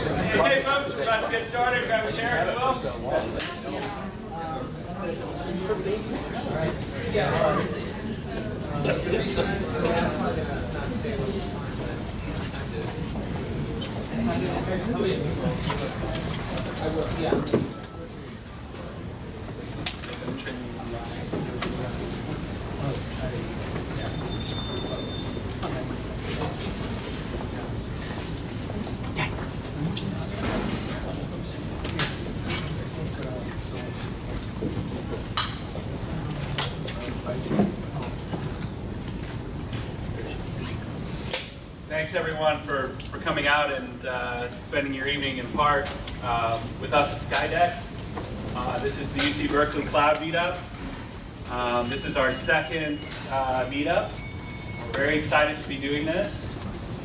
Okay, folks, we're about to get started. Grab a chair, if you will. Thanks everyone for, for coming out and uh, spending your evening in part um, with us at Skydeck. Uh, this is the UC Berkeley Cloud Meetup. Um, this is our second uh, meetup. We're very excited to be doing this.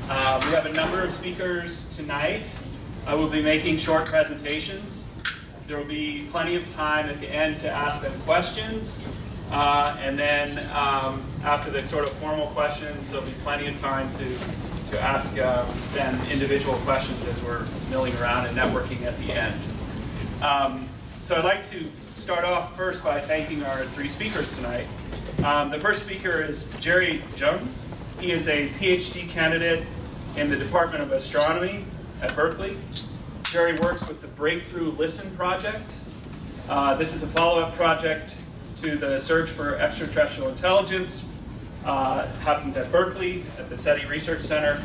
Uh, we have a number of speakers tonight. I will be making short presentations. There will be plenty of time at the end to ask them questions. Uh, and then um, after the sort of formal questions, there'll be plenty of time to, to ask um, them individual questions as we're milling around and networking at the end. Um, so I'd like to start off first by thanking our three speakers tonight. Um, the first speaker is Gerry Zhang. He is a PhD candidate in the Department of Astronomy at Berkeley. Gerry works with the Breakthrough Listen project. Uh, this is a follow-up project to the search for extraterrestrial intelligence uh, happened at Berkeley at the SETI Research Center.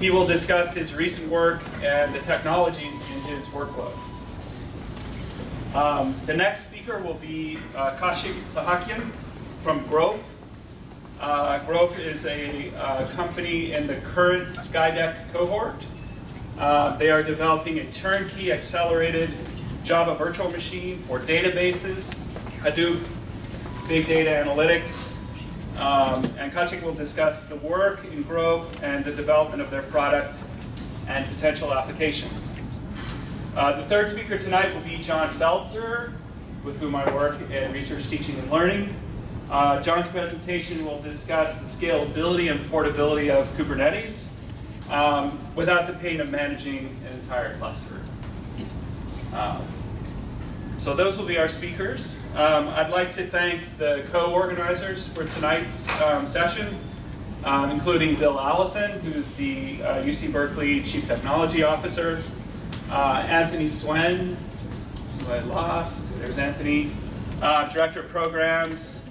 He will discuss his recent work and the technologies in his workflow. Um, the next speaker will be uh, Khachik Sahakian from Grove. Uh, Grove is a uh, company in the current Skydeck cohort. Uh, they are developing a turnkey accelerated Java virtual machine for databases, Hadoop, big data analytics, um, and Khachik will discuss the work in Grove and the development of their product and potential applications. Uh, the third speaker tonight will be John Felter, with whom I work in research, teaching, and learning. Uh, John's presentation will discuss the scalability and portability of Kubernetes um, without the pain of managing an entire cluster. Um, so those will be our speakers. Um, I'd like to thank the co-organizers for tonight's um, session, um, including Bill Allison, who's the uh, UC Berkeley Chief Technology Officer, uh, Anthony Suen, who I lost, there's Anthony, uh, Director of Programs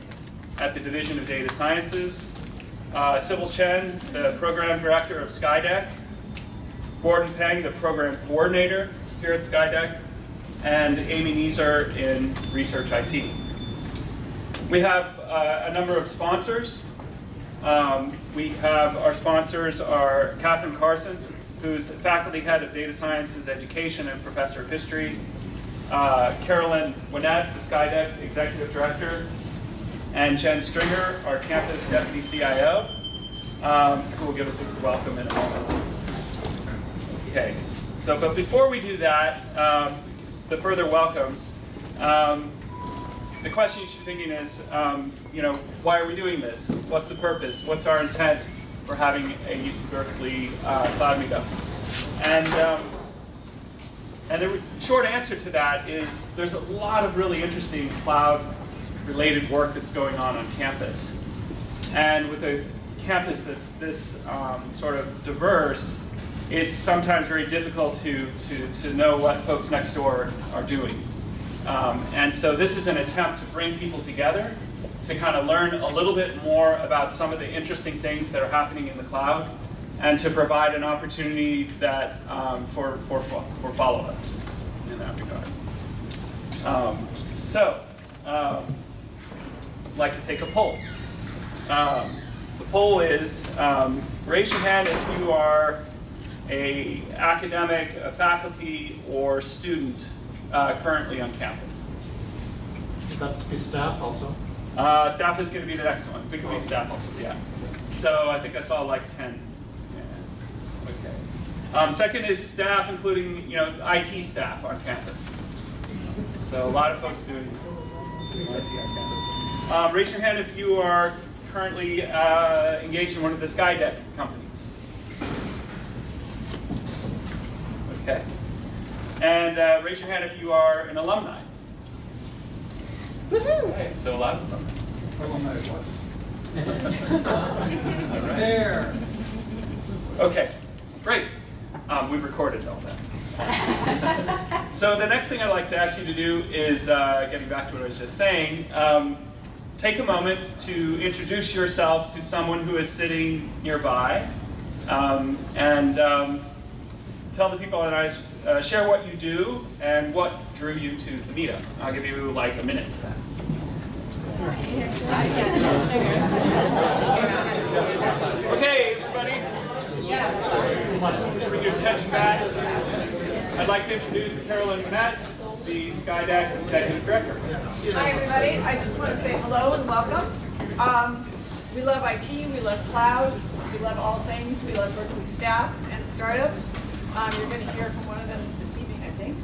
at the Division of Data Sciences, uh, Sibyl Chen, the Program Director of Skydeck, Gordon Peng, the Program Coordinator here at Skydeck, and Amy Neeser in Research IT. We have uh, a number of sponsors. Um, we have our sponsors are Cathryn Carson, who's faculty head of data sciences education and professor of history, uh, Caroline Winnett, the Skydeck executive director, and Jenn Stringer, our campus deputy CIO, um, who will give us a welcome in a moment. Okay, so but before we do that, um, the further welcomes, um, the question you should be thinking is, um, you know, why are we doing this? What's the purpose? What's our intent for having a UC Berkeley uh, Cloud Meetup? And, um, and the short answer to that is there's a lot of really interesting cloud-related work that's going on on campus. And with a campus that's this um, sort of diverse, it's sometimes very difficult to, to, to know what folks next door are doing. Um, and so this is an attempt to bring people together to kind of learn a little bit more about some of the interesting things that are happening in the cloud and to provide an opportunity that um, for, for, for follow-ups in that regard. Um, so, um, I'd like to take a poll. Um, the poll is, um, raise your hand if you are a academic, a faculty, or student uh, currently on campus. Would that be staff also? Uh, staff is going to be the next one. It could be staff also, yeah. So I think I saw like 10. Yeah, okay. Um, second is staff, including you know IT staff on campus. So a lot of folks doing IT on campus. Um, raise your hand if you are currently uh, engaged in one of the Skydeck companies. Okay. And uh, raise your hand if you are an alumni. Okay, so a lot of alumni. Alumni what? There. Okay, great. Um, we've recorded all that. so the next thing I'd like to ask you to do is, uh, getting back to what I was just saying, um, take a moment to introduce yourself to someone who is sitting nearby, um, and um, tell the people that I uh, share what you do and what drew you to the meetup. I'll give you like a minute for that. Okay, everybody. Bring your attention back. I'd like to introduce Caroline Winnett, the Skydeck Executive Director. Hi, everybody. I just want to say hello and welcome. Um, we love IT, we love cloud, we love all things. We love Berkeley staff and startups. Um, you're going to hear from one of them this evening, I think.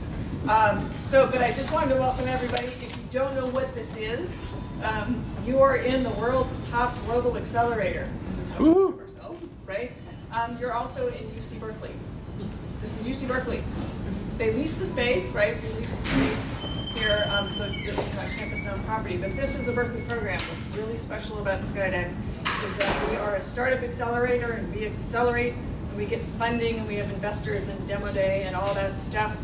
Um, so, but I just wanted to welcome everybody. If you don't know what this is, um, you are in the world's top global accelerator. This is how we think ourselves, right? Um, you're also in UC Berkeley. This is UC Berkeley. They lease the space, right? We lease the space here, um, so it's not campus-owned property. But this is a Berkeley program. What's really special about Skydeck is that we are a startup accelerator, and we accelerate, we get funding, and we have investors and demo day and all that stuff.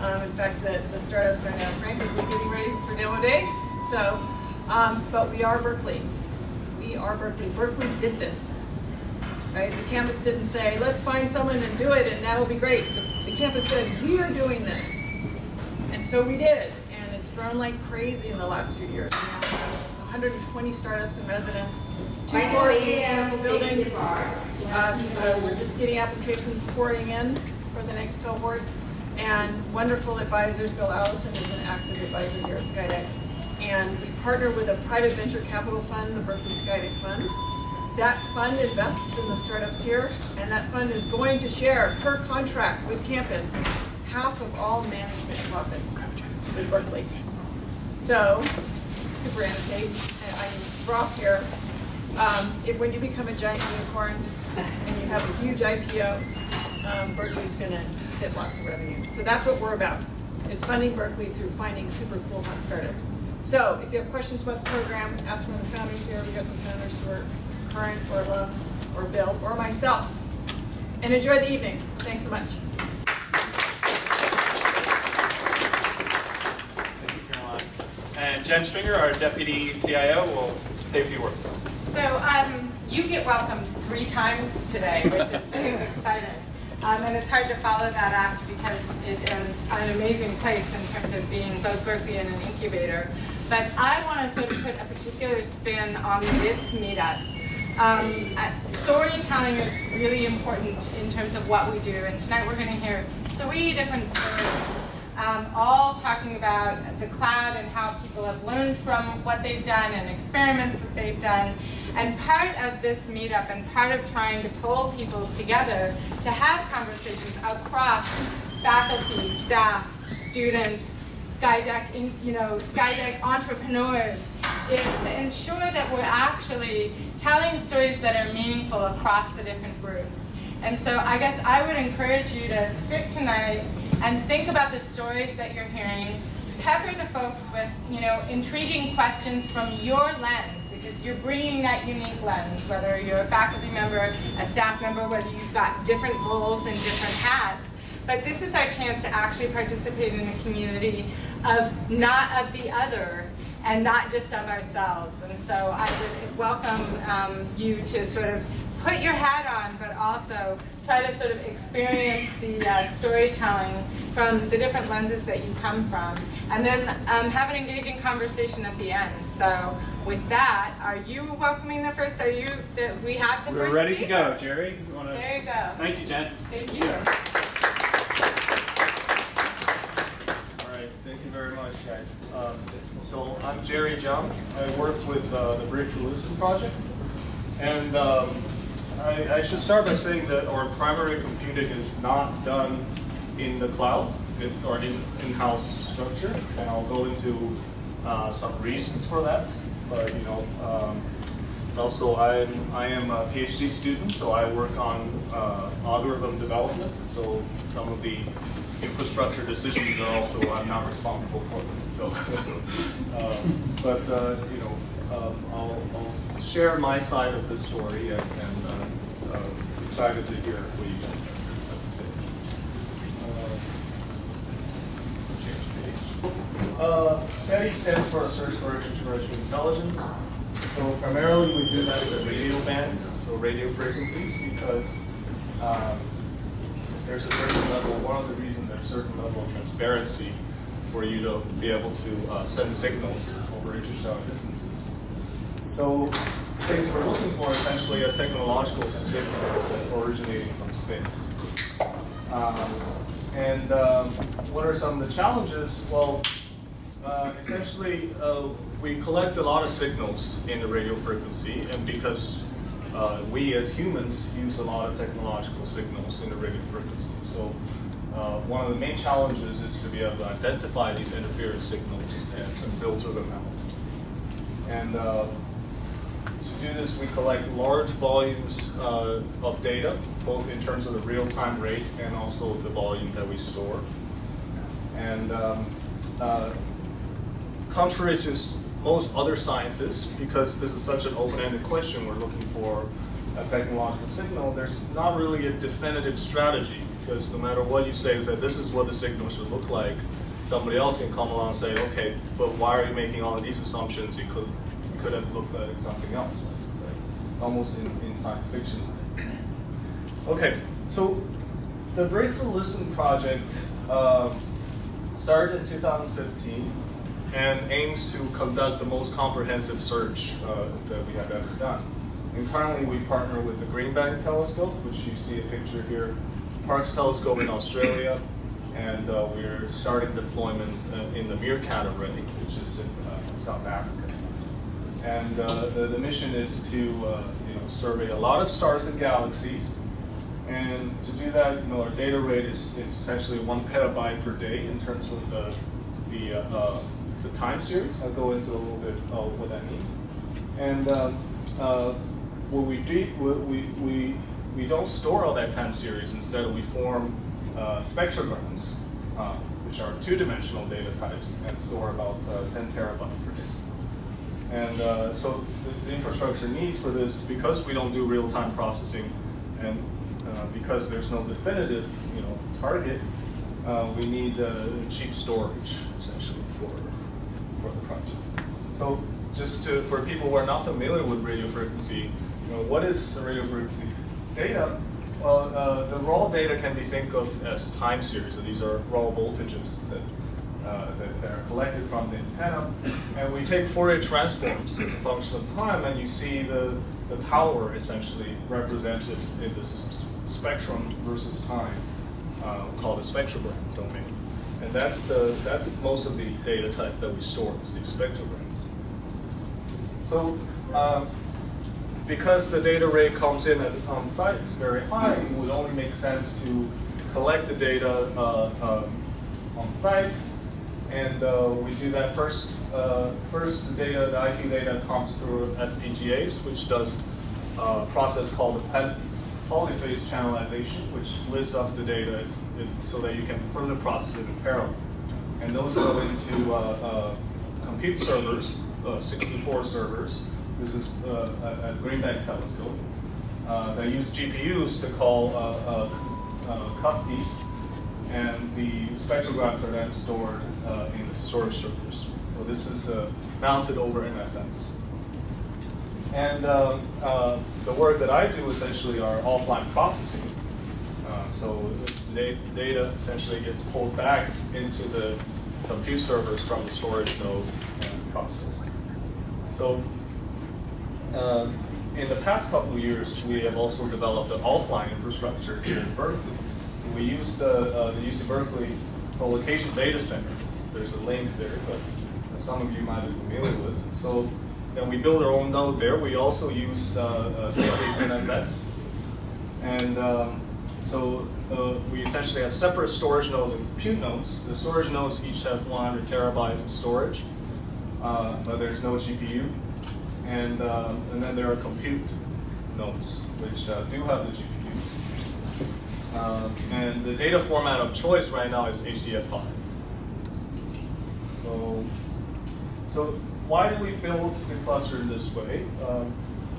Um, in fact, the, the startups are now frantically getting ready for demo day. So, um, but we are Berkeley. We are Berkeley. Berkeley did this. Right? The campus didn't say, let's find someone and do it and that'll be great. The, the campus said, we are doing this. And so we did. And it's grown like crazy in the last few years. We have 120 startups and residents, two floors in wonderful building. Uh, so we're just getting applications pouring in for the next cohort. And wonderful advisors, Bill Allison is an active advisor here at Skydeck. And we partner with a private venture capital fund, the Berkeley Skydeck Fund. That fund invests in the startups here, and that fund is going to share per contract with campus half of all management profits with Berkeley. So, super annotate, and I'm Roth here. Um, if, when you become a giant unicorn and you have a huge IPO, um, Berkeley's going to hit lots of revenue. So that's what we're about, is funding Berkeley through finding super cool hot startups. So if you have questions about the program, ask one of the founders here. We've got some founders who are current or alums, or Bill, or myself. And enjoy the evening. Thanks so much. Thank you, Caroline. And Jenn Stringer, our Deputy CIO, will say a few words. So um, you get welcomed three times today, which is exciting. Um, and it's hard to follow that up because it is an amazing place in terms of being both Berkeley and an incubator. But I want to sort of put a particular spin on this meetup. Um, storytelling is really important in terms of what we do, and tonight we're going to hear three different stories, um, all talking about the cloud and how people have learned from what they've done and experiments that they've done. And part of this meetup and part of trying to pull people together to have conversations across faculty, staff, students, Skydeck, you know, Skydeck entrepreneurs, is to ensure that we're actually telling stories that are meaningful across the different groups. And so I guess I would encourage you to sit tonight and think about the stories that you're hearing, pepper the folks with, you know, intriguing questions from your lens, you're bringing that unique lens, whether you're a faculty member, a staff member, whether you've got different roles and different hats. But this is our chance to actually participate in a community of not of the other and not just of ourselves. And so I would welcome um, you to sort of put your hat on, but also try to sort of experience the uh, storytelling from the different lenses that you come from, and then um, have an engaging conversation at the end. So with that, are you welcoming the first? Are you that we have the We're first? ready to go. Gerry, you want to? There you go. Thank you, Jen. Thank you. All right, thank you very much, guys. Um, So I'm Gerry Zhang. I work with uh, the Breakthrough Listen Project. And um, I I should start by saying that our primary computing is not done in the cloud. It's our in- in-house structure, and I'll go into uh, some reasons for that. But, you know, um, also I'm, I am a PhD student, so I work on uh, algorithm development. So some of the infrastructure decisions are also, I'm not responsible for them. So, um, but, uh, you know, um, I'll, I'll share my side of the story and, and uh, excited to hear guys have. Uh, SETI stands for Search for Extraterrestrial Intelligence. So primarily we do that in the radio band, so radio frequencies, because um, there's a certain level, one of the reasons there's a certain level of transparency for you to be able to uh, send signals over interstellar distances. So things we're looking for essentially a technological signal that's originating from space. Um, and um, what are some of the challenges? Well, uh, essentially, uh, we collect a lot of signals in the radio frequency, and because uh, we as humans use a lot of technological signals in the radio frequency. So uh, one of the main challenges is to be able to identify these interference signals and to filter them out. And uh, do this, we collect large volumes uh, of data, both in terms of the real-time rate and also the volume that we store. And um, uh, contrary to most other sciences, because this is such an open-ended question, we're looking for a technological signal, there's not really a definitive strategy, because no matter what you say is that this is what the signal should look like, somebody else can come along and say, okay, but why are you making all of these assumptions? It could, could have looked like something else. almost in, in science fiction. Okay, so the Breakthrough Listen project um, started in 2015 and aims to conduct the most comprehensive search uh, that we have ever done. And currently we partner with the Green Bank Telescope, which you see a picture here, Parkes Telescope in Australia, and uh, we're starting deployment uh, in the MeerKAT Array, which is in uh, South Africa. And uh, the, the mission is to uh, you know, survey a lot of stars and galaxies. And to do that, you know, our data rate is, is essentially one petabyte per day in terms of the, the, uh, the time series. I'll go into a little bit of what that means. And um, uh, what we do, we, we, we don't store all that time series. Instead, we form uh, spectrograms, uh, which are two-dimensional data types, and store about uh, 10 terabytes per day. And uh, so the, the infrastructure needs for this, because we don't do real-time processing, and uh, because there's no definitive, you know, target, uh, we need uh, cheap storage essentially for for the project. So just to for people who are not familiar with radio frequency, you know, what is radio frequency data? Well, uh, the raw data can be think of as time series. So these are raw voltages that, uh, that, that are collected from the antenna. And we take Fourier transforms as a function of time, and you see the, the power essentially represented in this spectrum versus time, uh, called a spectrogram domain. And that's, the, that's most of the data type that we store, is these spectrograms. So, um, because the data rate comes in at, on site is very high, it would only make sense to collect the data uh, um, on site. And uh, we do that first. Uh, first, the data, the IQ data comes through FPGAs, which does uh, a process called the polyphase channelization, which splits up the data so that you can further process it in parallel. And those go into uh, uh, compute servers, uh, 64 servers. This is a, Green Bank telescope. They use GPUs to call uh, CUPD, and the spectrograms are then stored uh, in the storage servers. So this is uh, mounted over NFS. And um, uh, the work that I do essentially are offline processing. Uh, so the data essentially gets pulled back into the compute servers from the storage node and processed. So uh, in the past couple of years, we have also developed an offline infrastructure here in Berkeley. We use the, uh, the UC Berkeley co-location data center. There's a link there, but some of you might be familiar with. So then we build our own node there. We also use uh, uh, NFS. And um, so uh, we essentially have separate storage nodes and compute nodes. The storage nodes each have 100 terabytes of storage, uh, but there's no GPU. And, um, and then there are compute nodes, which uh, do have the GPUs. Um, and the data format of choice right now is HDF5. So, so why do we build the cluster in this way? Um,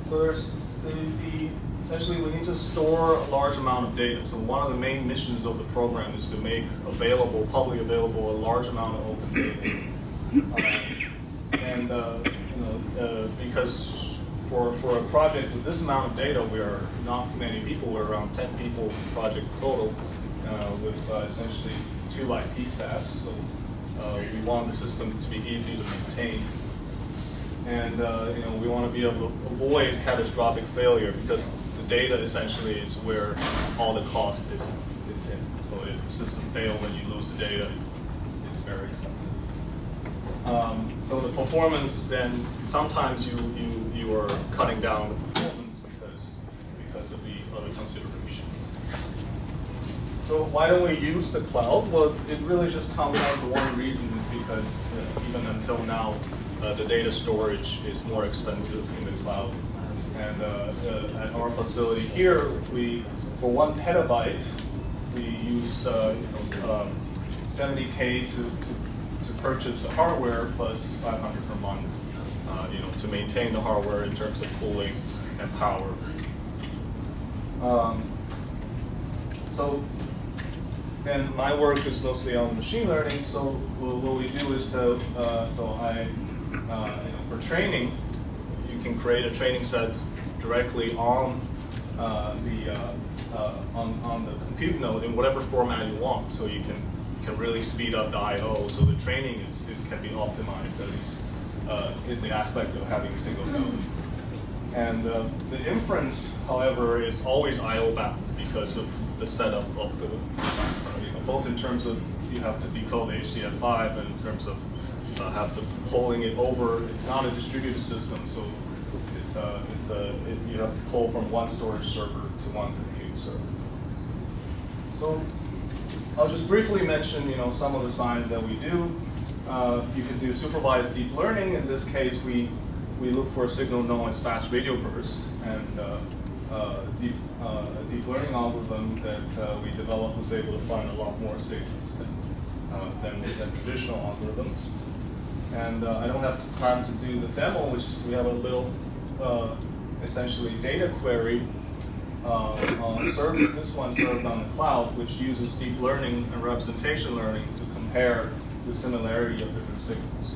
so there's the, the, essentially we need to store a large amount of data. So one of the main missions of the program is to make available, publicly available, a large amount of open data. Um, and uh, you know, uh, because for, for a project with this amount of data, we are not many people. We're around 10 people project total, uh, with uh, essentially two IT staffs. So uh, we want the system to be easy to maintain. And uh, you know, we want to be able to avoid catastrophic failure because the data essentially is where all the cost is, is in. So if the system fails and you lose the data, it's, it's very expensive. Um, so the performance then, sometimes you, you, you are cutting down the performance because, because of the other considerations. So why don't we use the cloud? Well, it really just comes down to one reason is because uh, even until now, uh, the data storage is more expensive in the cloud. And uh, uh, at our facility here, we, for one petabyte, we use uh, you know, um, 70K to, to, to purchase the hardware plus 500 per month, uh, you know, to maintain the hardware in terms of cooling and power. Um, so and my work is mostly on machine learning, so what we do is to, uh, so I, uh, you know, for training, you can create a training set directly on uh, the, uh, uh, on, on the compute node in whatever format you want, so you can, can really speed up the I.O., so the training is, is, can be optimized, at least uh, in the aspect of having a single node. And uh, the inference, however, is always I/O bound because of the setup of the, uh, you know, both in terms of you have to decode HDF5 and in terms of uh, have to pulling it over. It's not a distributed system, so it's uh, it's a it, you have to pull from one storage server to one compute server. So I'll just briefly mention, you know, some of the science that we do. Uh, you can do supervised deep learning. In this case, we we look for a signal known as fast radio burst, and uh, uh, deep, uh, a deep learning algorithm that uh, we developed was able to find a lot more signals than, uh, than, than traditional algorithms. And uh, I don't have time to do the demo, which we have a little, essentially, data query on served, this one served on the cloud, which uses deep learning and representation learning to compare the similarity of different signals.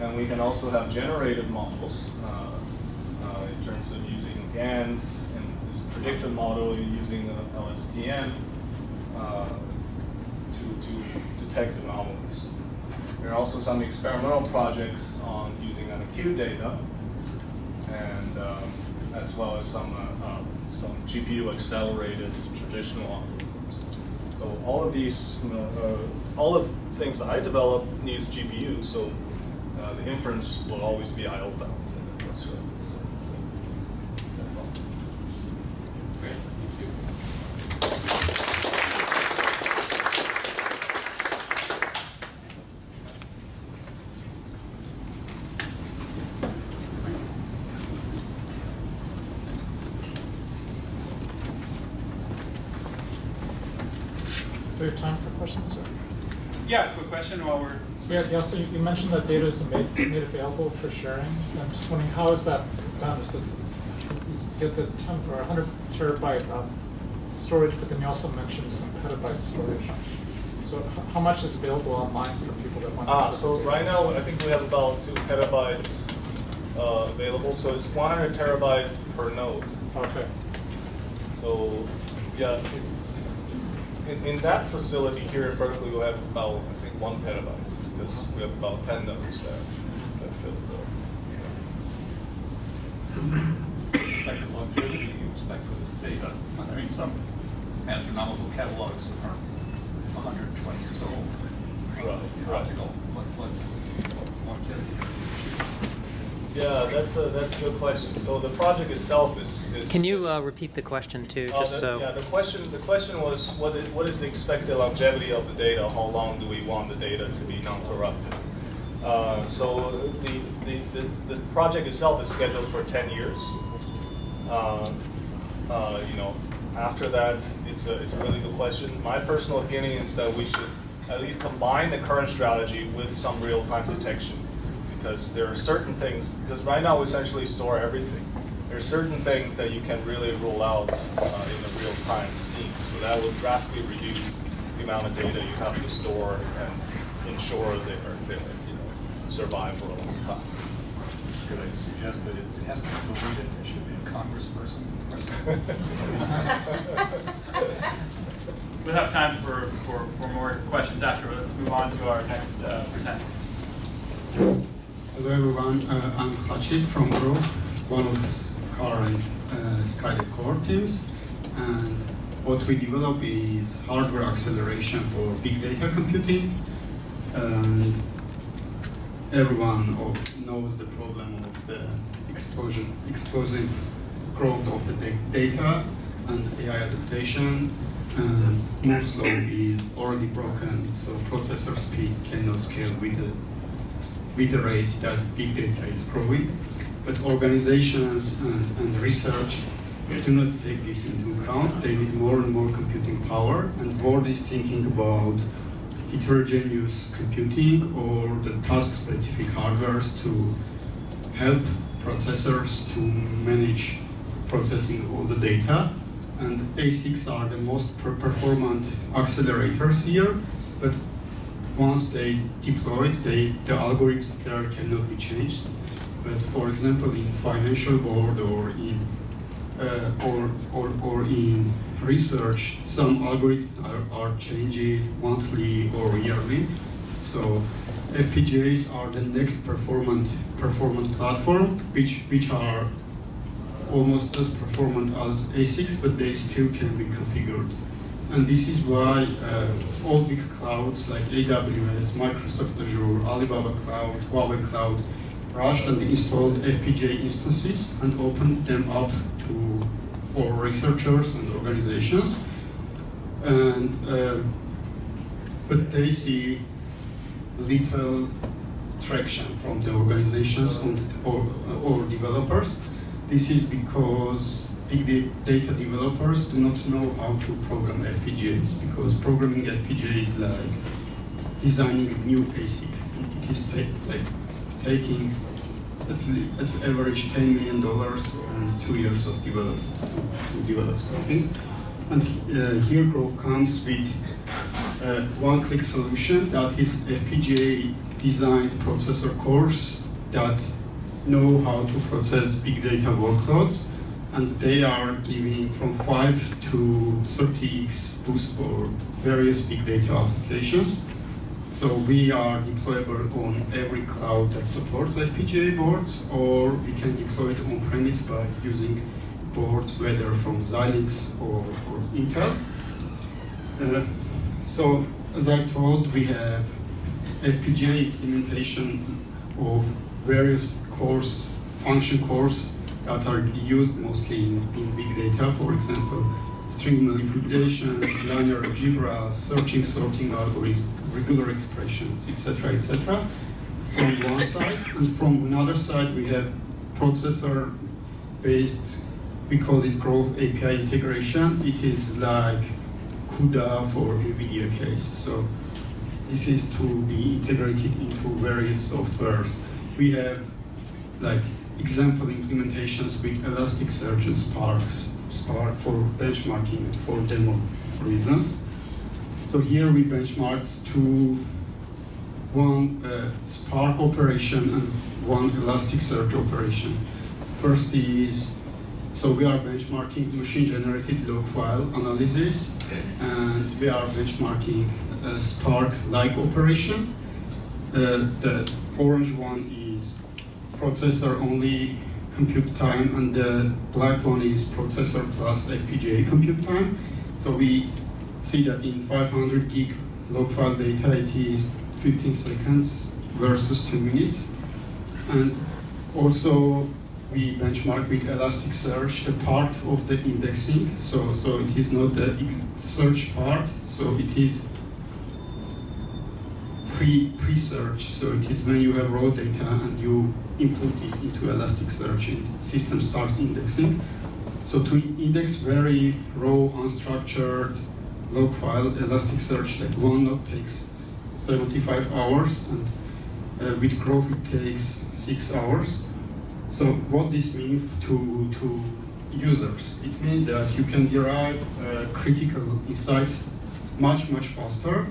And we can also have generated models uh, uh, in terms of using GANs and this predictive model using the LSTM uh, to, to detect anomalies. There are also some experimental projects on using NQ data and um, as well as some, uh, um, some GPU accelerated traditional algorithms. So all of these, you know, uh, all of things I develop needs GPU. So uh, the inference will always be I/O bound in the cluster. So, so that's all. Great, thank you. Do we have time for questions, sir? Yeah, quick question while we're, So yeah, yeah, so you mentioned that data is made, made available for sharing. I'm just wondering, how is that done? Is it, you get the ten or hundred terabyte um, storage, but then you also mentioned some petabyte storage. So how much is available online for people that want to? Ah, so right now, I think we have about two petabytes uh, available. So it's 100 terabyte per node. Okay, So, yeah, in, in that facility here in Berkeley, we have about, I think, one petabyte, because we have about 10 nodes there that fill the. type of longevity you expect for this data. I mean, some astronomical catalogs are 120 years old. Right, right. Optical, what, what's longevity? Yeah, that's a, that's a good question. So the project itself is. is Can you uh, repeat the question too, Uh, just the- so? Yeah, the question, the question was, what is, what is the expected longevity of the data? How long do we want the data to be non-corrupted? Uh, so the, the, the, the project itself is scheduled for 10 years. Uh, uh, you know, after that, it's a, it's a really good question. My personal opinion is that we should at least combine the current strategy with some real-time detection. Because there are certain things, because right now we essentially store everything. There are certain things that you can really rule out uh, in a real-time scheme. So that will drastically reduce the amount of data you have to store and ensure they are, they, you know, survive for a long time. Could I suggest that it it has to be deleted, It should be a congressperson present? We'll have time for, for, for more questions after. Let's move on to our next uh, presenter. Hello everyone, uh, I'm Khachik from Grow, one of the current uh, Skydeck cohort teams. And what we develop is hardware acceleration for big data computing. And everyone knows the problem of the explosion, explosive growth of the data and AI adaptation. And Moore's law is already broken, so processor speed cannot scale with the with the rate that big data is growing. But organizations and, and research do not take this into account. They need more and more computing power, and board is thinking about heterogeneous computing or the task-specific hardwares to help processors to manage processing all the data. And ASICs are the most per- performant accelerators here, but once they deployed, they, the algorithm there cannot be changed. But for example, in financial world or in uh, or, or, or in research, some algorithms are, are changed monthly or yearly. So FPGAs are the next performant performant platform, which which are almost as performant as ASICs, but they still can be configured. And this is why uh, all big clouds like AWS, Microsoft Azure, Alibaba Cloud, Huawei Cloud rushed and installed FPGA instances and opened them up to for researchers and organizations. And um, but they see little traction from the organizations and or, or developers. This is because big data developers do not know how to program FPGAs because programming FPGA is like designing a new ASIC. It is ta- like taking at, at average $10 million and two years of development to, to develop something. And uh, here Grove comes with uh, one-click solution that is FPGA designed processor cores that know how to process big data workloads and they are giving from 5 to 30x boost for various big data applications. So we are deployable on every cloud that supports FPGA boards, or we can deploy it on premise by using boards whether from Xilinx or, or Intel. Uh, so as I told, we have FPGA implementation of various cores, function cores that are used mostly in, in big data, for example, string manipulations, linear algebra, searching, sorting algorithms, regular expressions, etc., etc. From one side, and from another side, we have processor-based, we call it Grove API integration. It is like CUDA for NVIDIA case. So this is to be integrated into various softwares. We have like example implementations with Elasticsearch and Spark, Spark for benchmarking for demo reasons. So here we benchmarked to one uh, Spark operation and one Elasticsearch operation. First is, so we are benchmarking machine-generated log file analysis, and we are benchmarking a Spark-like operation. Uh, the orange one processor only compute time, and the black one is processor plus FPGA compute time. So we see that in 500 gig log file data, it is 15 seconds versus two minutes. And also we benchmark with Elasticsearch a part of the indexing. So, so it is not the search part, so it is pre pre-search. So it is when you have raw data and you input it into Elasticsearch, and system starts indexing. So to index very raw, unstructured log file, Elasticsearch, like one node takes 75 hours, and uh, with Growth it takes six hours. So what this means to, to users? It means that you can derive uh, critical insights much, much faster,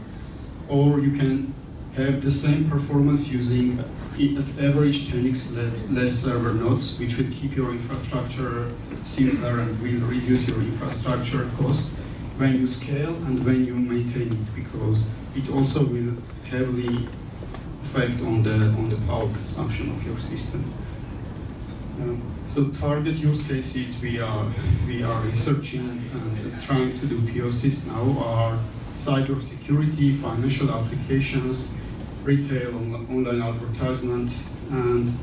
or you can have the same performance using at average 10x less, server nodes, which will keep your infrastructure simpler and will reduce your infrastructure cost when you scale and when you maintain it, because it also will heavily affect on the on the power consumption of your system. Um, so target use cases we are we are researching and trying to do POCs now are cyber security, financial applications, retail, on- online advertisement, and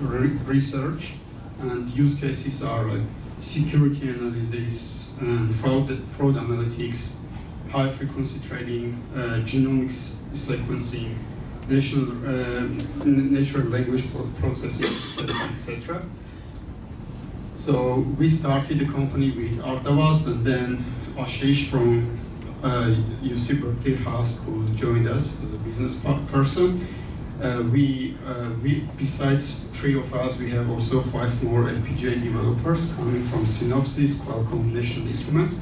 re- research. And use cases are like security analysis and fraud fraud analytics, high frequency trading, uh, genomics sequencing, natural, um, n- natural language processing, etc. So we started the company with Artavast and then Ashish from uh, UC Berkeley High School joined us as a business person. Uh, we, uh, we, besides three of us, we have also five more FPGA developers coming from Synopsys, Qualcomm, National Instruments.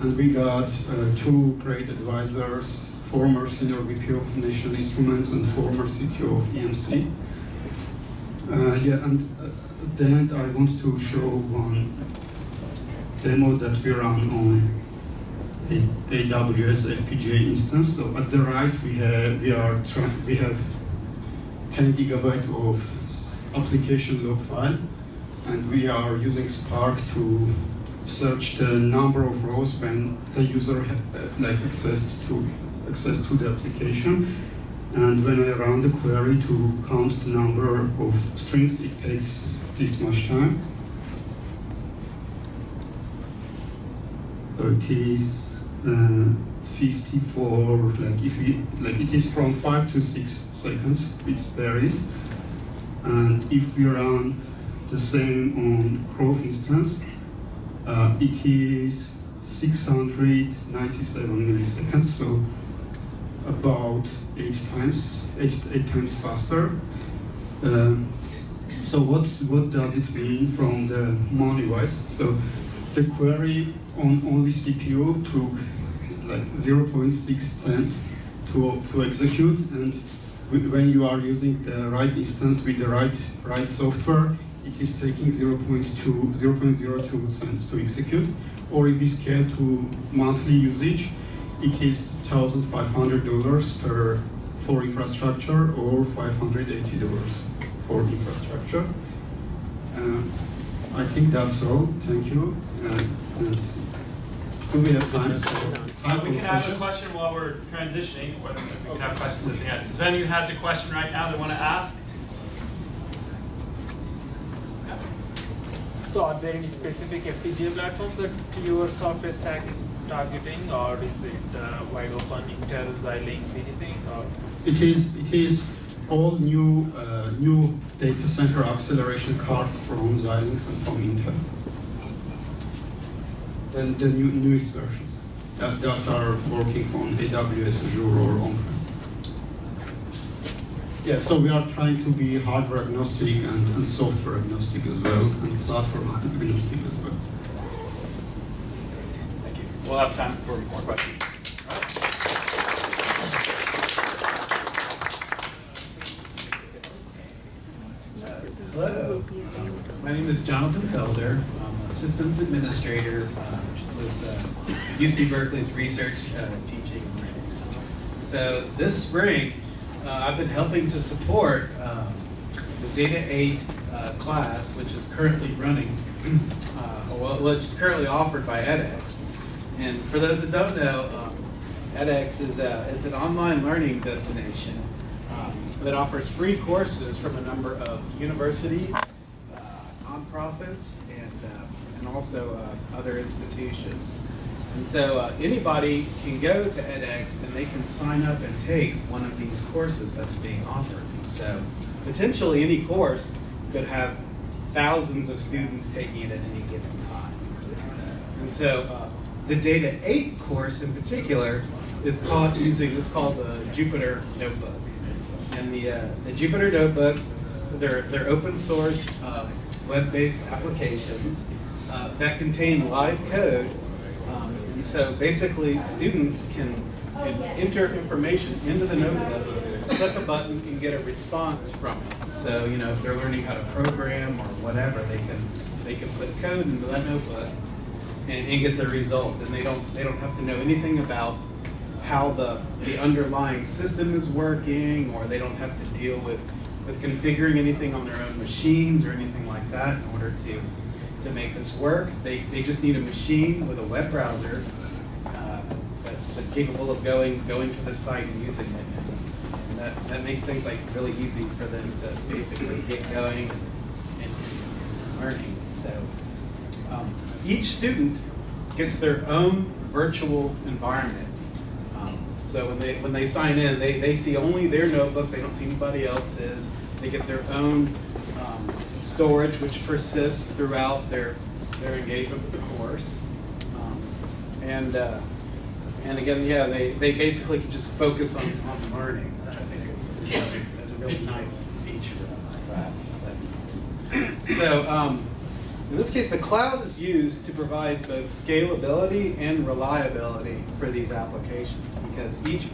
And we got uh, two great advisors, former senior VP of National Instruments and former CTO of EMC. Uh, yeah, and uh, at the end, I want to show one demo that we run on AWS FPGA instance. So at the right, we have we are we have 10 gigabyte of application log file, and we are using Spark to search the number of rows when the user uh, like access to access to the application. And when I run the query to count the number of strings, it takes this much time. So it is 54, like if we, like it is from five to six seconds, it varies. And if we run the same on Grove instance, uh, it is 697 milliseconds, so about eight times, eight, eight times faster. Um, so what, what does it mean from the money-wise? So the query on only CPU took like 0.6 cent to, to execute, and when you are using the right instance with the right, right software, it is taking 0.2, 0.02 cents to execute. Or if we scale to monthly usage, it is $1,500 per for infrastructure or $580 for infrastructure. Uh, I think that's all. Thank you. Uh, and do we have time? So, time for We can have a question while we're transitioning, or we can have questions at the end. So if anyone has a question right now they want to ask? So are there any specific FPGA platforms that your software stack is targeting, or is it uh, wide open, Intel, Xilinx, anything? Or It is, it is all new, uh, new data center acceleration cards from Xilinx and from Intel. The, the new, newest versions that, that are working on AWS, Azure, or on-prem. Yeah, so we are trying to be hardware agnostic and, and software agnostic as well, and platform agnostic as well. Thank you. We'll have time for more questions. Hello. My name is Jonathan Felder. Systems administrator uh, with uh, UC Berkeley's research, uh, teaching. So this spring, uh, I've been helping to support um, the Data 8 uh, class, which is currently running, well, which is currently offered by edX. And for those that don't know, um, edX is, a, is an online learning destination um, that offers free courses from a number of universities, uh, nonprofits, and, and also uh, other institutions. And so uh, anybody can go to edX and they can sign up and take one of these courses that's being offered. And so potentially any course could have thousands of students taking it at any given time. And so uh, the Data 8 course in particular is called using, it's called the Jupyter Notebook. And the, uh, the Jupyter Notebooks, they're, they're open source uh, web-based applications uh, that contain live code. Um, and so basically students can, can enter information into the notebook, click a button and get a response from it. So, you know, if they're learning how to program or whatever, they can, they can put code into that notebook and, and get the result. And they don't, they don't have to know anything about how the, the underlying system is working, or they don't have to deal with, with configuring anything on their own machines or anything like that in order to, to make this work. They, they just need a machine with a web browser uh, that's just capable of going, going to the site and using it. And that, that makes things like really easy for them to basically get going and, learning. So um, each student gets their own virtual environment. Um, so when they when they sign in, they, they see only their notebook. They don't see anybody else's. They get their own um, storage, which persists throughout their their engagement with the course. Um, and uh, and again, yeah, they, they basically can just focus on, on learning, which I think is, is, is a really nice feature of that. So um, in this case, the cloud is used to provide both scalability and reliability for these applications because each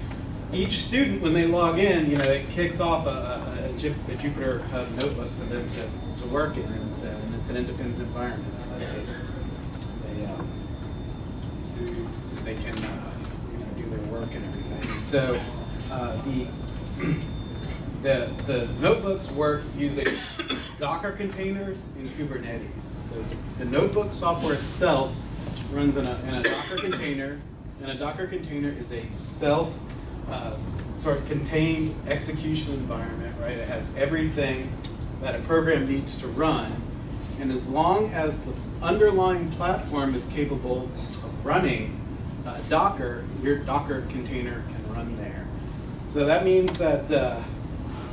each student, when they log in, you know, it kicks off a, a, a, a Jupyter Hub notebook for them to, to work in, and so and it's an independent environment. So they, they, um, they can uh, you know, do their work and everything. And so uh, the the, the notebooks work using Docker containers and Kubernetes. So the notebook software itself runs in a, in a Docker container, and a Docker container is a self uh, sort of contained execution environment, right? It has everything that a program needs to run, and as long as the underlying platform is capable of running uh, Docker, your Docker container can run there. So that means that uh,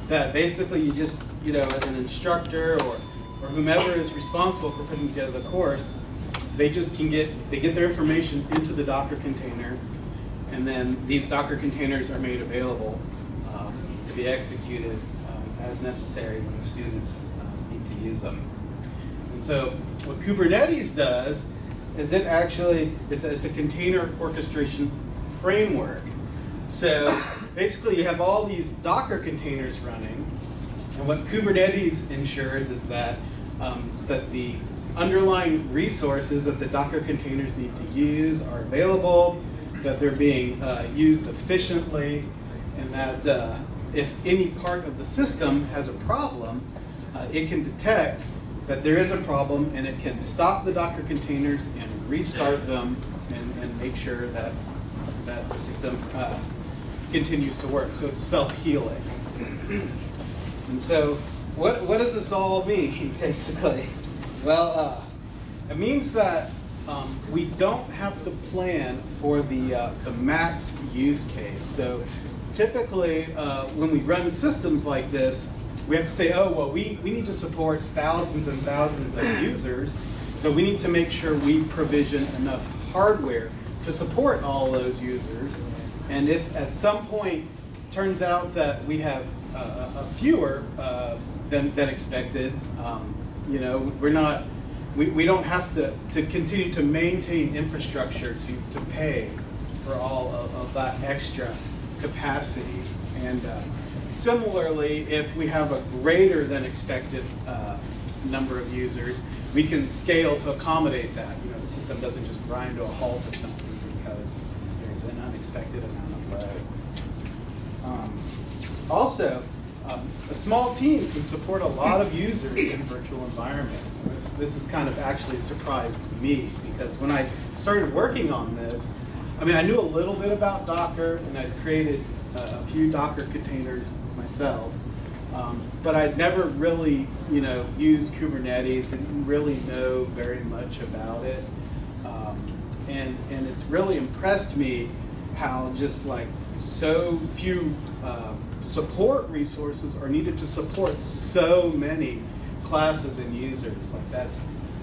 that basically you just, you know, as an instructor or, or whomever is responsible for putting together the course, they just can get, they get their information into the Docker container, and then these Docker containers are made available um, to be executed as necessary when the students uh, need to use them. And so what Kubernetes does is it actually, it's a, it's a container orchestration framework. So basically you have all these Docker containers running, and what Kubernetes ensures is that, um, that the underlying resources that the Docker containers need to use are available, that they're being uh, used efficiently, and that uh, if any part of the system has a problem, uh, it can detect that there is a problem and it can stop the Docker containers and restart them and, and make sure that, that the system uh, continues to work. So it's self-healing. And so what, what does this all mean, basically? Well, uh, it means that um, we don't have to plan for the, uh, the max use case. So typically, uh, when we run systems like this, we have to say, oh, well, we, we need to support thousands and thousands of users, so we need to make sure we provision enough hardware to support all those users. And if at some point turns out that we have uh, a fewer uh, than, than expected, um, you know, we're not, we, we don't have to, to continue to maintain infrastructure to, to pay for all of, of that extra capacity. And uh, similarly, if we have a greater than expected uh, number of users, we can scale to accommodate that. You know, the system doesn't just grind to a halt or something because there's an unexpected amount of load. Um, also, um, a small team can support a lot of users in virtual environments. This, this has kind of actually surprised me because when I started working on this, I mean, I knew a little bit about Docker and I'd created uh, a few Docker containers myself. Um, but I'd never really, you know, used Kubernetes and really know very much about it. Um, and, and it's really impressed me how just like so few uh, support resources are needed to support so many classes and users. Like that's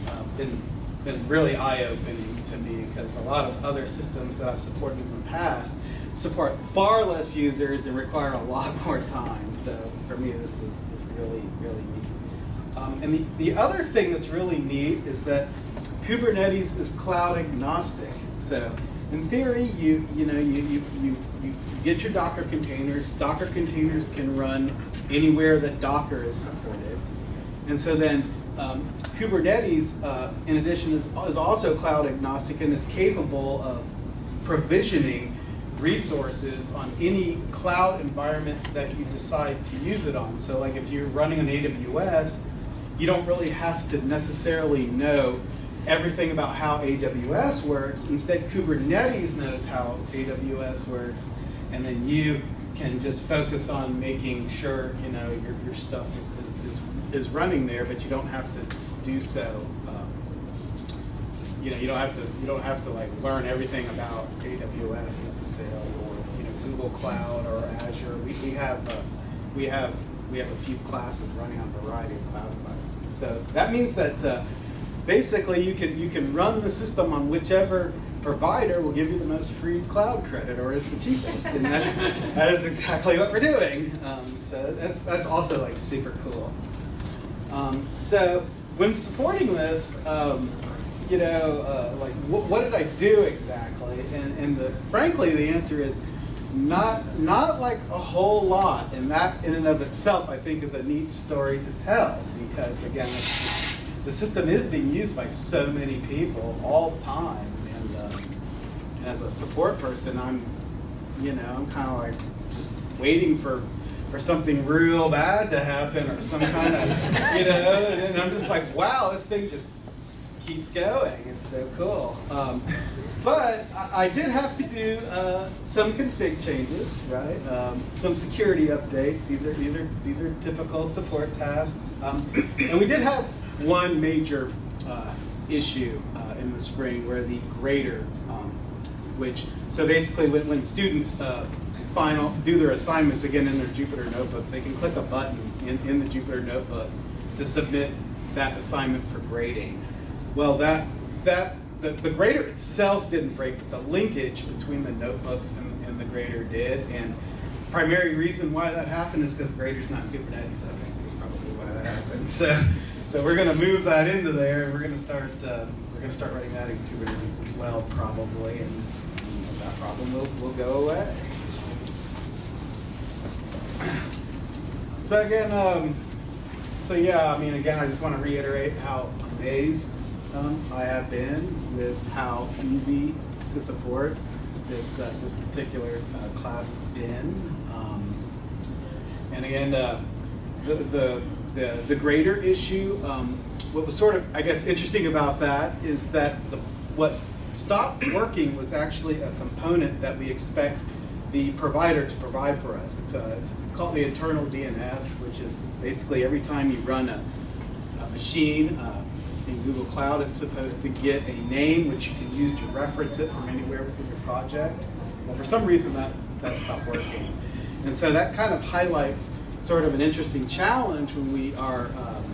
uh, been, been really eye-opening to me because a lot of other systems that I've supported in the past support far less users and require a lot more time. So for me, this was, was really, really neat. Um, and the, the other thing that's really neat is that Kubernetes is cloud agnostic. So in theory, you, you, know, you, you, you, you get your Docker containers. Docker containers can run anywhere that Docker is supported. And so then um, Kubernetes, uh, in addition, is, is also cloud agnostic and is capable of provisioning resources on any cloud environment that you decide to use it on. So like if you're running on AWS, you don't really have to necessarily know everything about how AWS works. Instead, Kubernetes knows how AWS works, and then you can just focus on making sure you know your, your stuff is, is, is, running there, but you don't have to do so. Um, you know, you don't have to you don't have to like learn everything about AWS necessarily, or you know Google Cloud or Azure. We, we have uh, we have we have a few classes running on a variety of cloud environments. So that means that uh, basically you can you can run the system on whichever provider will give you the most free cloud credit or is the cheapest, and that's that is exactly what we're doing. Um, so that's that's also like super cool. Um, so when supporting this, um, you know, uh, like wh what did I do exactly? And, and the, frankly, the answer is not not like a whole lot. And that, in and of itself, I think, is a neat story to tell because again, the system is being used by so many people all the time. And, uh, and as a support person, I'm, you know, I'm kind of like just waiting for for something real bad to happen or some kind of, you know, and, I'm just like, wow, this thing just keeps going. It's so cool. Um, but I, I, did have to do uh, some config changes, right? Um, some security updates. These are these are these are typical support tasks. Um, and we did have one major uh, issue uh, in the spring where the grader, um, which so basically when, when students uh, final do their assignments again in their Jupyter notebooks, they can click a button in, in the Jupyter notebook to submit that assignment for grading. Well, that that the, the grader itself didn't break, but the linkage between the notebooks and, and the grader did. And primary reason why that happened is because grader's not Kubernetes, I think, is probably why that happened. So, so we're going to move that into there, and we're going to start uh, we're going to start writing that in Kubernetes as well, probably, and that problem will, will go away. So again, um, so yeah, I mean, again, I just want to reiterate how amazed um, I have been with how easy to support this uh, this particular uh, class has been. Um, and again, uh, the, the, the the grader issue. Um, what was sort of, I guess, interesting about that is that the what stopped working was actually a component that we expect the provider to provide for us. It's, a, it's called the internal DNS, which is basically every time you run a, a machine, uh, in Google Cloud, it's supposed to get a name which you can use to reference it from anywhere within your project. Well, for some reason that, that stopped working. And so that kind of highlights sort of an interesting challenge when we are um,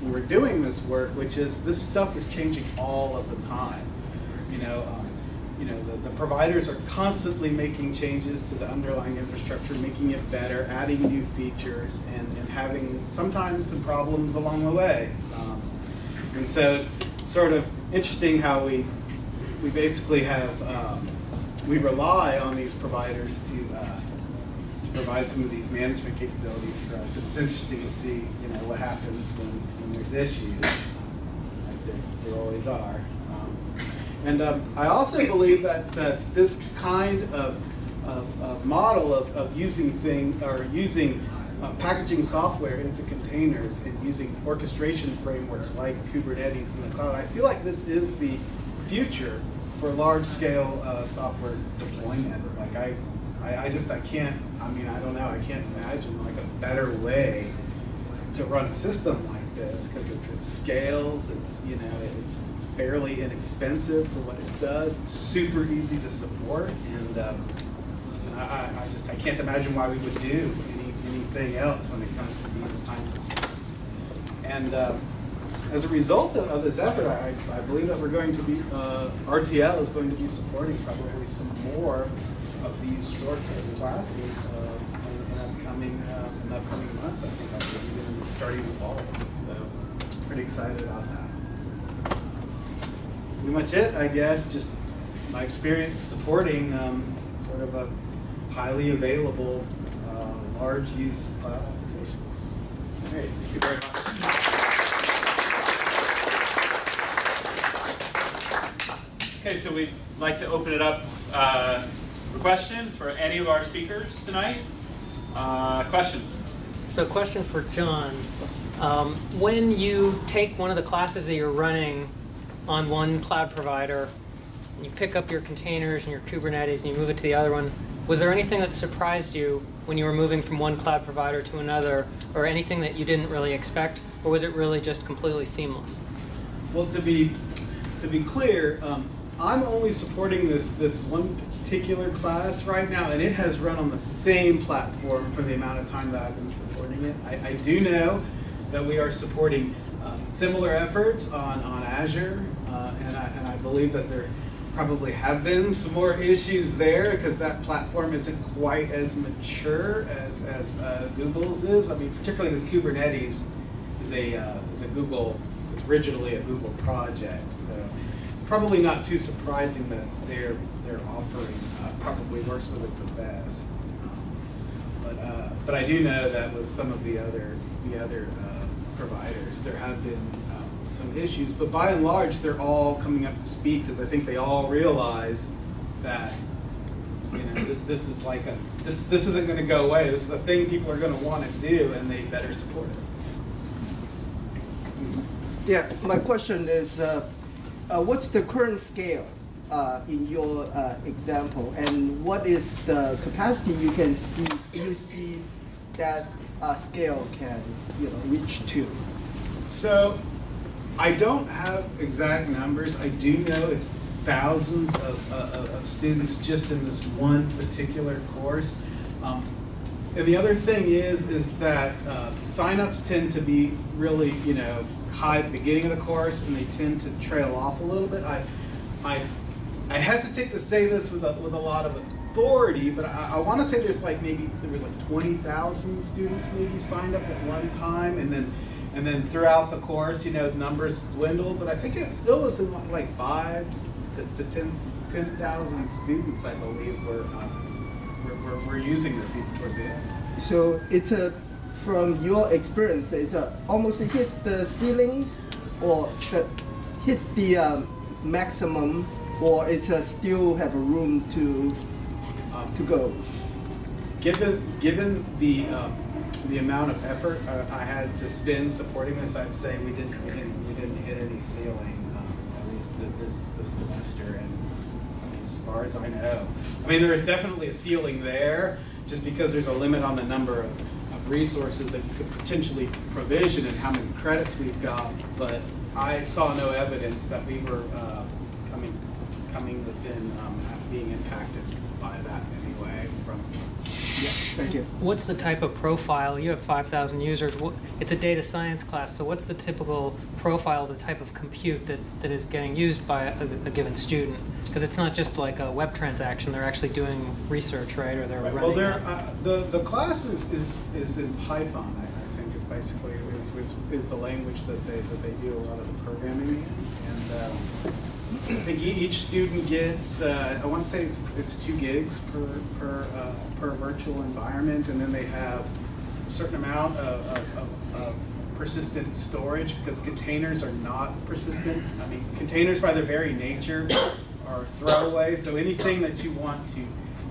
when we're doing this work, which is this stuff is changing all of the time. You know, um, you know, the, the providers are constantly making changes to the underlying infrastructure, making it better, adding new features, and, and having sometimes some problems along the way. Um, and so it's sort of interesting how we we basically have um, we rely on these providers to, uh, to provide some of these management capabilities for us. It's interesting to see you know what happens when, when there's issues, like there, there always are. And um, I also believe that that this kind of, of, of model of, of using things or using uh, packaging software into containers and using orchestration frameworks like Kubernetes in the cloud. I feel like this is the future for large-scale uh, software deployment. Like I, I, I, just I can't. I mean I don't know. I can't imagine like a better way to run a system like this because it, it scales. It's you know it's, it's fairly inexpensive for what it does. It's super easy to support, and um, I, I just I can't imagine why we would do any, anything else when it comes to these kinds of systems. And um, as a result of, of this effort, I, I believe that we're going to be, uh, RTL is going to be supporting probably some more of these sorts of classes uh, in, in upcoming uh, in upcoming months. I think I'll be even starting to follow them. So pretty excited about that. Pretty much it, I guess. Just my experience supporting um, sort of a highly available, uh, large use cloud application. Great, thank you very much. Okay, so we'd like to open it up uh, for questions for any of our speakers tonight. Uh, Questions? So question for John. Um, When you take one of the classes that you're running on one cloud provider, and you pick up your containers and your Kubernetes and you move it to the other one, was there anything that surprised you when you were moving from one cloud provider to another, or anything that you didn't really expect, or was it really just completely seamless? Well, to be to be clear, um, I'm only supporting this this one particular class right now, and it has run on the same platform for the amount of time that I've been supporting it. I, I do know that we are supporting um, similar efforts on on Azure, uh, and I and I believe that there probably have been some more issues there because that platform isn't quite as mature as as uh, Google's is. I mean, particularly because Kubernetes is a uh, is a Google it's originally a Google project, so probably not too surprising that their their offering uh, probably works with it the best. Um, but uh, but I do know that with some of the other the other uh, providers, there have been um, some issues. But by and large, they're all coming up to speed because I think they all realize that you know this, this is like a this this isn't going to go away. This is a thing people are going to want to do, and they better support it. Yeah, my question is, uh, uh, what's the current scale uh, in your uh, example, and what is the capacity you can see you see that uh, scale can you know reach to? So I don't have exact numbers. I do know it's thousands of, uh, of students just in this one particular course. Um, and the other thing is, is that uh, signups tend to be really, you know, high at the beginning of the course, and they tend to trail off a little bit. I, I, I hesitate to say this with a, with a lot of authority, but I, I want to say there's like maybe there was like 20,000 students maybe signed up at one time, and then and then throughout the course, you know, numbers dwindled, but I think it still was in like five to, to 10 students, I believe, were, uh, were, were, were using this even toward the end. So it's a from your experience, it's a almost hit the ceiling, or the, hit the um, maximum, or it's a still have a room to To go. Given, given the, um, the amount of effort uh, I had to spend supporting this, I'd say we didn't, we didn't, we didn't hit any ceiling, um, at least th- this, this semester, and I mean, as far as I know. I mean, there is definitely a ceiling there, just because there's a limit on the number of, of resources that you could potentially provision and how many credits we've got, but I saw no evidence that we were, uh, coming, coming within, um, being impacted by that anyway from, Yeah, thank you. What's the type of profile? You have 5,000 users. It's a data science class, so what's the typical profile, the type of compute that, that is getting used by a, a given student? Because it's not just like a web transaction, they're actually doing research, right? Or they're Right, running. Well, there, a- uh, the, the class is, is, is in Python, I, I think is basically, is, is, is the language that they, that they do a lot of the programming in. And, um, I think each student gets, uh, I want to say it's, it's two gigs per, per, uh, per virtual environment, and then they have a certain amount of, of, of, of persistent storage, because containers are not persistent. I mean, containers by their very nature are throwaway, so anything that you want to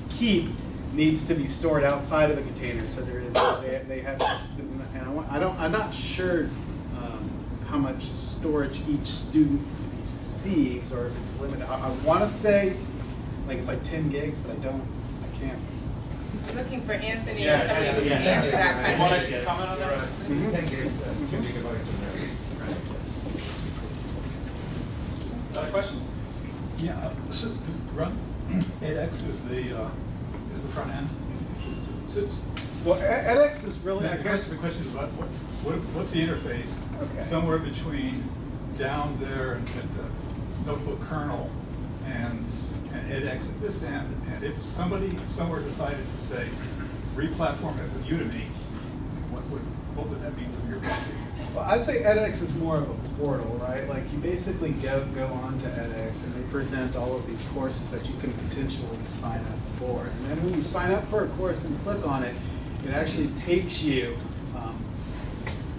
keep needs to be stored outside of the container, so there is, they, they have persistent, and I want, I don't, I'm not sure, um, how much storage each student receives, or if it's limited. I, I wanna say, like, it's like ten gigs, but I don't, I can't. Looking looking for Anthony or Yeah, somebody who yeah, can yeah. answer that You wanna question. comment on that? Other questions? Yeah, uh, so this run, edX is the, uh, is the front end. So Well, edX is really, I guess, the question is about what, what, what's the interface? Okay. Somewhere between down there and, at the notebook kernel and, and edX at this end. And if somebody somewhere decided to say, re-platform it with Udemy, what would, what would that mean from your point well, I'd say edX is more of a portal, right? Like you basically go, go on to edX and they present all of these courses that you can potentially sign up for. And then when you sign up for a course and click on it, it actually takes you um,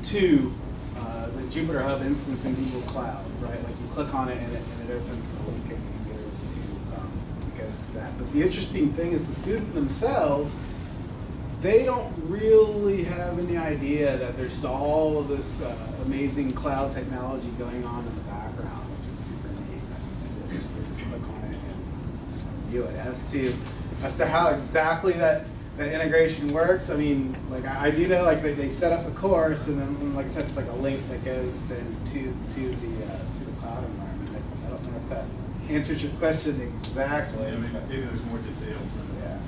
to uh, the Jupyter Hub instance in Google Cloud, right? Like click on it and it, and it opens the link and goes to, um, goes to that. But the interesting thing is the student themselves, they don't really have any idea that there's all of this uh, amazing cloud technology going on in the background, which is super neat. Just, just click on it and view it. As to as to how exactly that that integration works, I mean, like I, I do know, like they, they set up a course, and then, like I said, it's like a link that goes then to to the uh, to the cloud environment. I, I don't know if that answers your question exactly. Yeah, maybe, maybe there's more detail. yeah.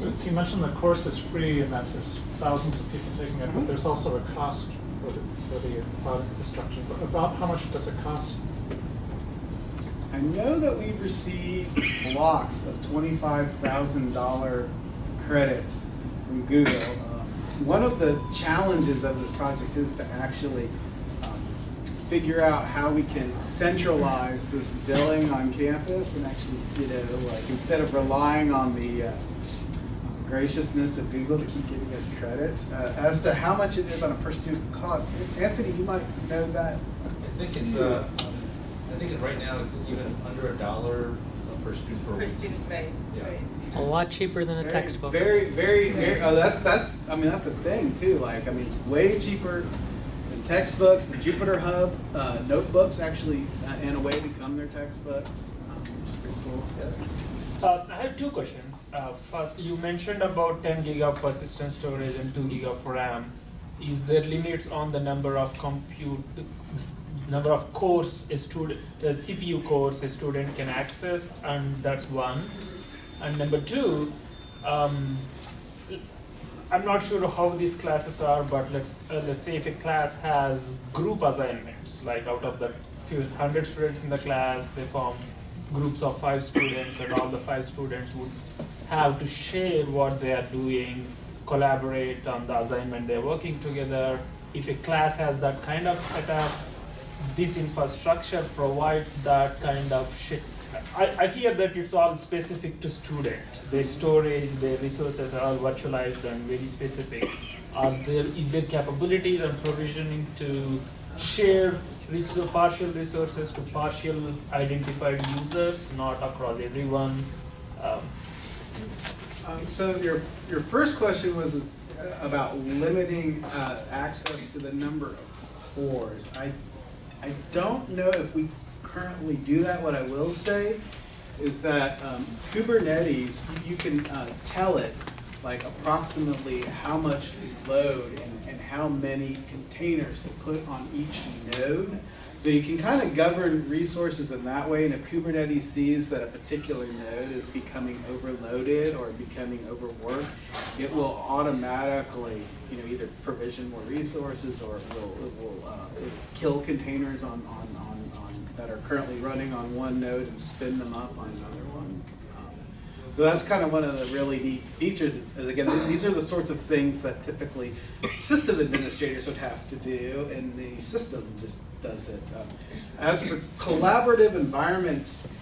So so you mentioned the course is free and that there's thousands of people taking it, but there's also a cost for the, for the cloud infrastructure. But About how much does it cost? I know that we've received blocks of twenty-five thousand dollar credits from Google. Um, One of the challenges of this project is to actually figure out how we can centralize this billing on campus and actually, you know, like instead of relying on the uh, graciousness of Google to keep giving us credits. Uh, As to how much it is on a per student cost, Anthony, you might know that. I think it's, uh, I think it- right now it's even under a dollar per student per Per week. student, right, Yeah. right. A lot cheaper than a Very- textbook. Very, very, very, oh, that's, that's, I mean, that's the thing too, like, I mean, way cheaper than textbooks, the Jupyter Hub, uh, notebooks actually, uh, in a way become their textbooks, um, which is pretty cool, yes. Uh, I have two questions. Uh, first, you mentioned about 10 gig of persistent storage and 2 gig of RAM. Is there limits on the number of compute, number of cores a student, the CPU cores a student can access, and that's one. And number two, um, I'm not sure how these classes are, but let's uh, let's say if a class has group assignments, like out of the few hundred students in the class, they form groups of five students, and all the five students would have to share what they are doing, collaborate on the assignment they're working together. If a class has that kind of setup, this infrastructure provides that kind of. I, I hear that it's all specific to student. Their storage, their resources are all virtualized and very specific. Are there, is there capabilities and provisioning to share resou- partial resources to partial identified users, not across everyone? Um, Um, so your, your first question was uh, about limiting, uh, access to the number of cores. I, I don't know if we currently do that. What I will say is that um, Kubernetes, you can uh, tell it like approximately how much to load and, and how many containers to put on each node. So you can kind of govern resources in that way, and if Kubernetes sees that a particular node is becoming overloaded or becoming overworked, it will automatically, you know, either provision more resources or it will, it will uh, kill containers on, on, that are currently running on one node and spin them up on another one. Um, So that's kind of one of the really neat features is, is again, these, are the sorts of things that typically system administrators would have to do and the system just does it. Um, As for collaborative environments,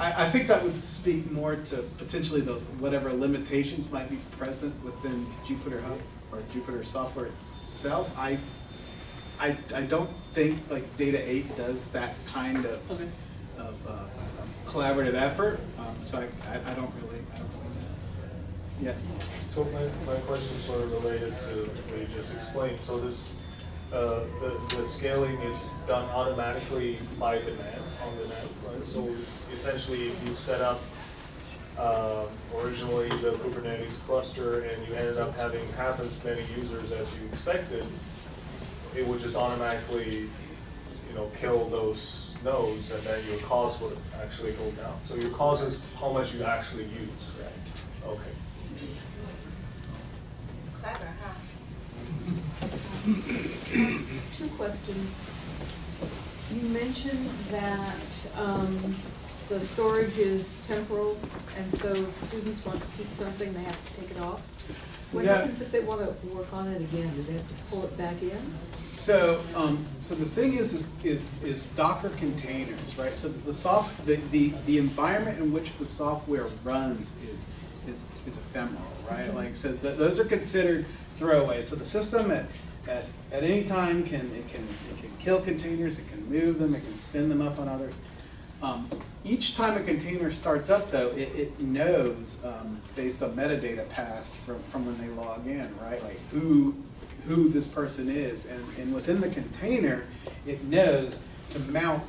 I, I think that would speak more to potentially the, whatever limitations might be present within Jupyter Hub or Jupyter software itself. I, I, I don't think like Data 8 does that kind of, Okay. of, uh, collaborative effort, um, so I, I, I don't really, I don't really know. Yes? So my, my question sort of related to what you just explained. So this, uh, the, the scaling is done automatically by demand, on demand, right? So essentially, if you set up um, originally the Kubernetes cluster and you ended up having half as many users as you expected, it would just automatically, you know, kill those nodes and then your cost would actually go down. So your cost is how much you actually use, right? Okay. Clever, huh? Two questions. You mentioned that um, the storage is temporal, and so if students want to keep something, they have to take it off. What Yeah. happens if they want to work on it again? Do they have to pull it back in? So, um, so the thing is, is, is, is Docker containers, right? So the soft, the, the, the environment in which the software runs is, is, is ephemeral, right? Like, so th those are considered throwaways. So the system at, at, at any time can, it can, it can kill containers, it can move them, it can spin them up on others. Um, each time a container starts up though, it, it knows, um, based on metadata passed from, from when they log in, right? Like who, who this person is. And, and within the container, it knows to mount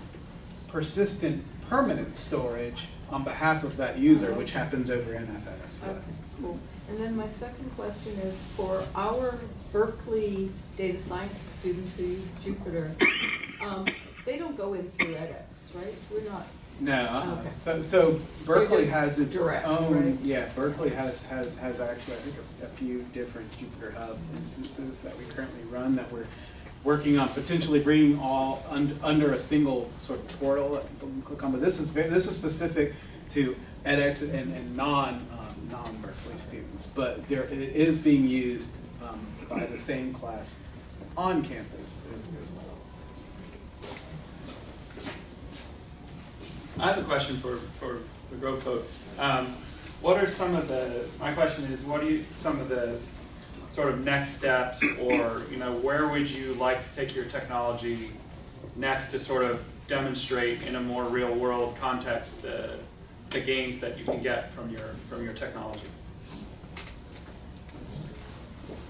persistent permanent storage on behalf of that user, which happens over NFS. Okay, cool. And then my second question is for our Berkeley data science students who use Jupyter, um, they don't go in through edX, right? We're not, No, uh-uh. Okay. so, so Berkeley has its direct, own, right? yeah, Berkeley has, has, has actually, I think, a, a few different Jupyter Hub instances that we currently run that we're working on potentially bringing all un, under a single sort of portal that people can click on. But this is, this is specific to edX and, and non, um, non-Berkeley students. But there, it is being used, um, by the same class on campus as, as well. I have a question for, for the Grove folks. Um, what are some of the, my question is, what are you, some of the sort of next steps or, you know, where would you like to take your technology next to sort of demonstrate in a more real world context the, the gains that you can get from your, from your technology?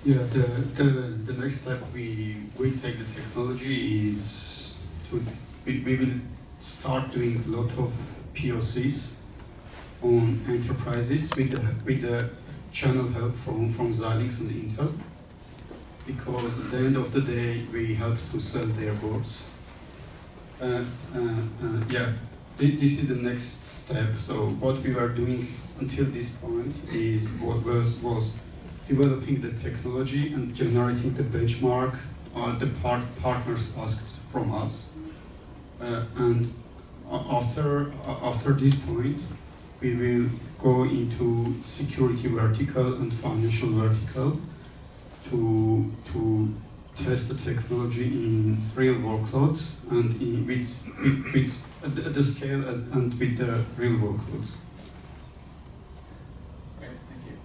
Yeah, the, the, the next step we, we take the technology is to, we, we will start doing a lot of POCs on enterprises with the, with the channel help from, from Xilinx and Intel. Because at the end of the day, we help to sell their boards. Uh, uh, uh, yeah, thi- this is the next step. So what we were doing until this point is what was, was developing the technology and generating the benchmark uh, the part partners asked from us. Uh, and after, after this point, we will go into security vertical and financial vertical to, to test the technology in real workloads and in, with, with, with at the- the scale and, and with the real workloads. Great, thank you.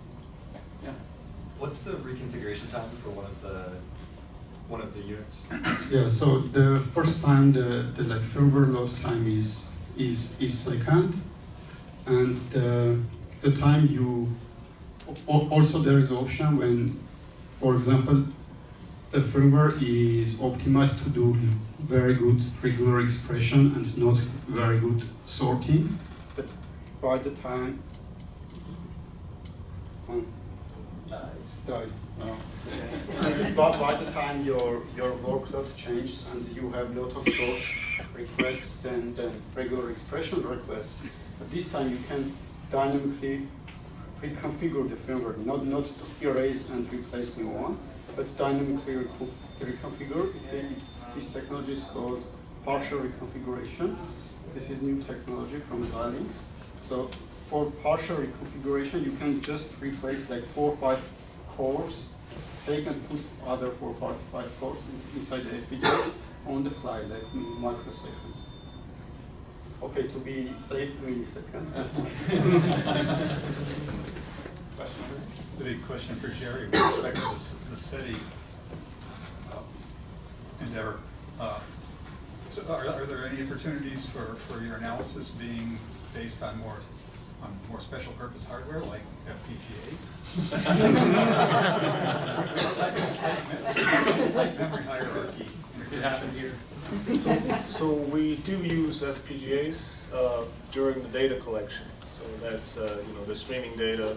Yeah. What's the reconfiguration time for one of the, one of the units? Yeah, so the first time the, the like firmware load time is is is second, and the the time you also there is option when, for example, the firmware is optimized to do very good regular expression and not very good sorting, but by the time um, died. No. And by, the time your your workload changes and you have a lot of sort requests and then regular expression requests, at this time you can dynamically reconfigure the firmware, not not erase and replace new one, but dynamically reco- reconfigure. This technology is called partial reconfiguration. This is new technology from Xilinx. So for partial reconfiguration, you can just replace like four or five cores. They can put other four or five, five cores inside the FPGA on the fly, like in microseconds. Okay, to be safe, milliseconds. but- Question? The big question for Gerry with respect to the s- the SETI uh, endeavor. uh, So are, are there any opportunities for, for your analysis being based on more, on more special purpose hardware like FPGAs? Tight memory hierarchy. It happened here. So, so we do use FPGAs uh, during the data collection. So that's, uh, you know, the streaming data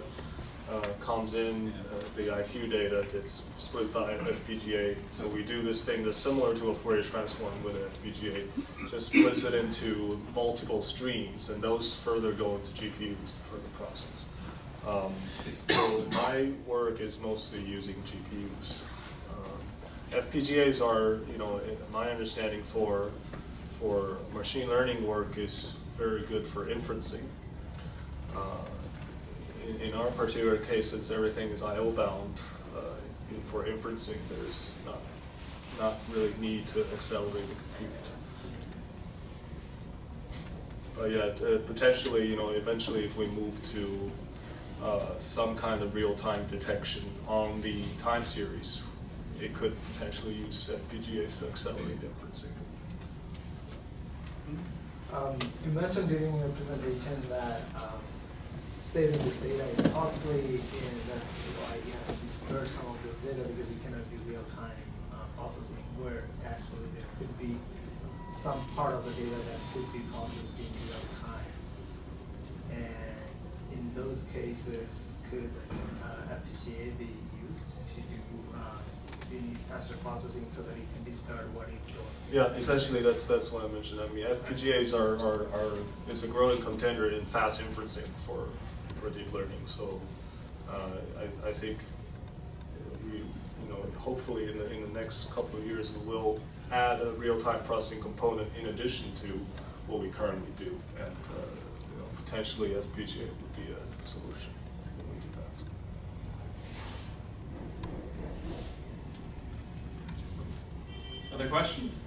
uh, comes in, uh, the IQ data gets split by FPGA. So we do this thing that's similar to a Fourier transform with an FPGA, just splits it into multiple streams, and those further go into GPUs to further process. Um, so my work is mostly using GPUs. Um, FPGAs are, you know, my understanding for for machine learning work is very good for inferencing. Uh, in, in our particular case, since everything is I/O bound, uh, in- for inferencing, there's not not really need to accelerate the compute. But yeah, uh, potentially, you know, eventually, if we move to uh, some kind of real-time detection on the time series, it could potentially use FPGAs to accelerate inferencing. Um, you mentioned during your presentation that um, saving this data is costly, and that's why you have to store some of this data because you cannot do real-time uh, processing where actually there could be some part of the data that could be processed in real time. And in those cases, could uh, FPGA be used to do uh, the faster processing so that it can discard what it's doing? Yeah, essentially, that's, that's what I mentioned. I mean, FPGAs are, are, are, is a growing contender in fast inferencing for, deep learning. So, uh, I, I think we, you know, hopefully in the, in the next couple of years, we will add a real-time processing component in addition to what we currently do. And, uh, you know, potentially FPGA would be a solution. Other questions?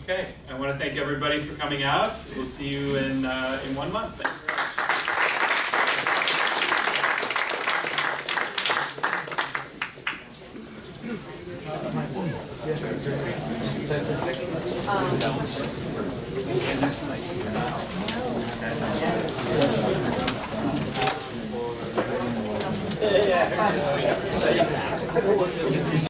Okay, I want to thank everybody for coming out. We'll see you in, uh, in one month.